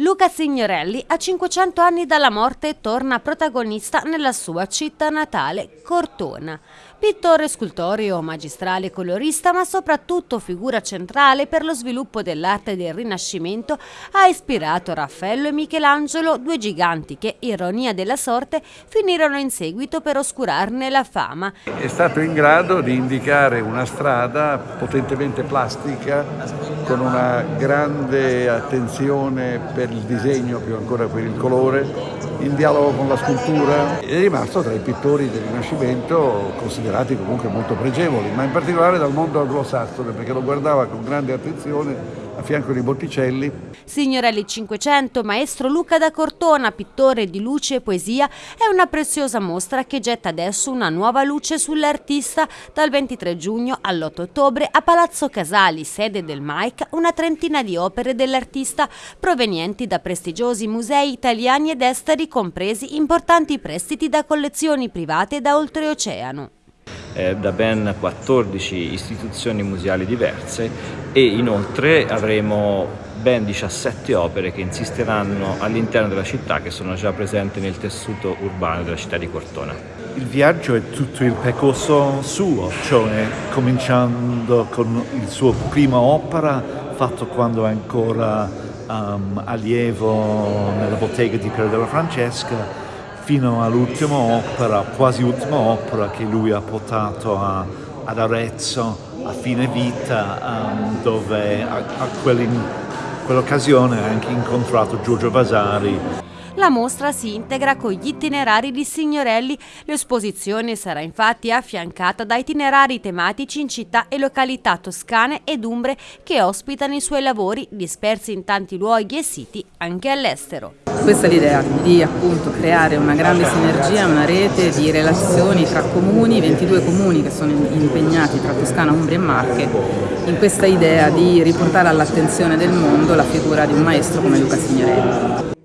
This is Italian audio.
Luca Signorelli, a 500 anni dalla morte, torna protagonista nella sua città natale, Cortona. Pittore scultoreo, magistrale colorista, ma soprattutto figura centrale per lo sviluppo dell'arte del Rinascimento, ha ispirato Raffaello e Michelangelo, due giganti che, ironia della sorte, finirono in seguito per oscurarne la fama. È stato in grado di indicare una strada potentemente plastica, con una grande attenzione per il disegno, più ancora per il colore, in dialogo con la scultura. È rimasto tra i pittori del Rinascimento considerati comunque molto pregevoli, ma in particolare dal mondo anglosassone, perché lo guardava con grande attenzione a fianco di Botticelli. Signorelli 500, maestro Luca da Cortona, pittore di luce e poesia, è una preziosa mostra che getta adesso una nuova luce sull'artista dal 23 giugno all'8 ottobre a Palazzo Casali, sede del MAIC, una trentina di opere dell'artista provenienti da prestigiosi musei italiani ed esteri, compresi importanti prestiti da collezioni private da oltreoceano eh, da ben 14 istituzioni museali diverse e inoltre avremo ben 17 opere che insisteranno all'interno della città che sono già presenti nel tessuto urbano della città di Cortona. Il viaggio è tutto il percorso suo, cioè cominciando con il suo prima opera fatto quando è ancora um, allievo nella bottega di Piero della Francesca fino all'ultima opera, quasi ultima opera che lui ha portato a, ad Arezzo a fine vita, um, dove a, a quell'occasione ha anche incontrato Giorgio Vasari. La mostra si integra con gli itinerari di Signorelli. L'esposizione sarà infatti affiancata da itinerari tematici in città e località toscane ed umbre che ospitano i suoi lavori dispersi in tanti luoghi e siti anche all'estero. Questa è l'idea di appunto creare una grande sinergia, una rete di relazioni tra comuni, 22 comuni che sono impegnati tra Toscana, Umbria e Marche, in questa idea di riportare all'attenzione del mondo la figura di un maestro come Luca Signorelli.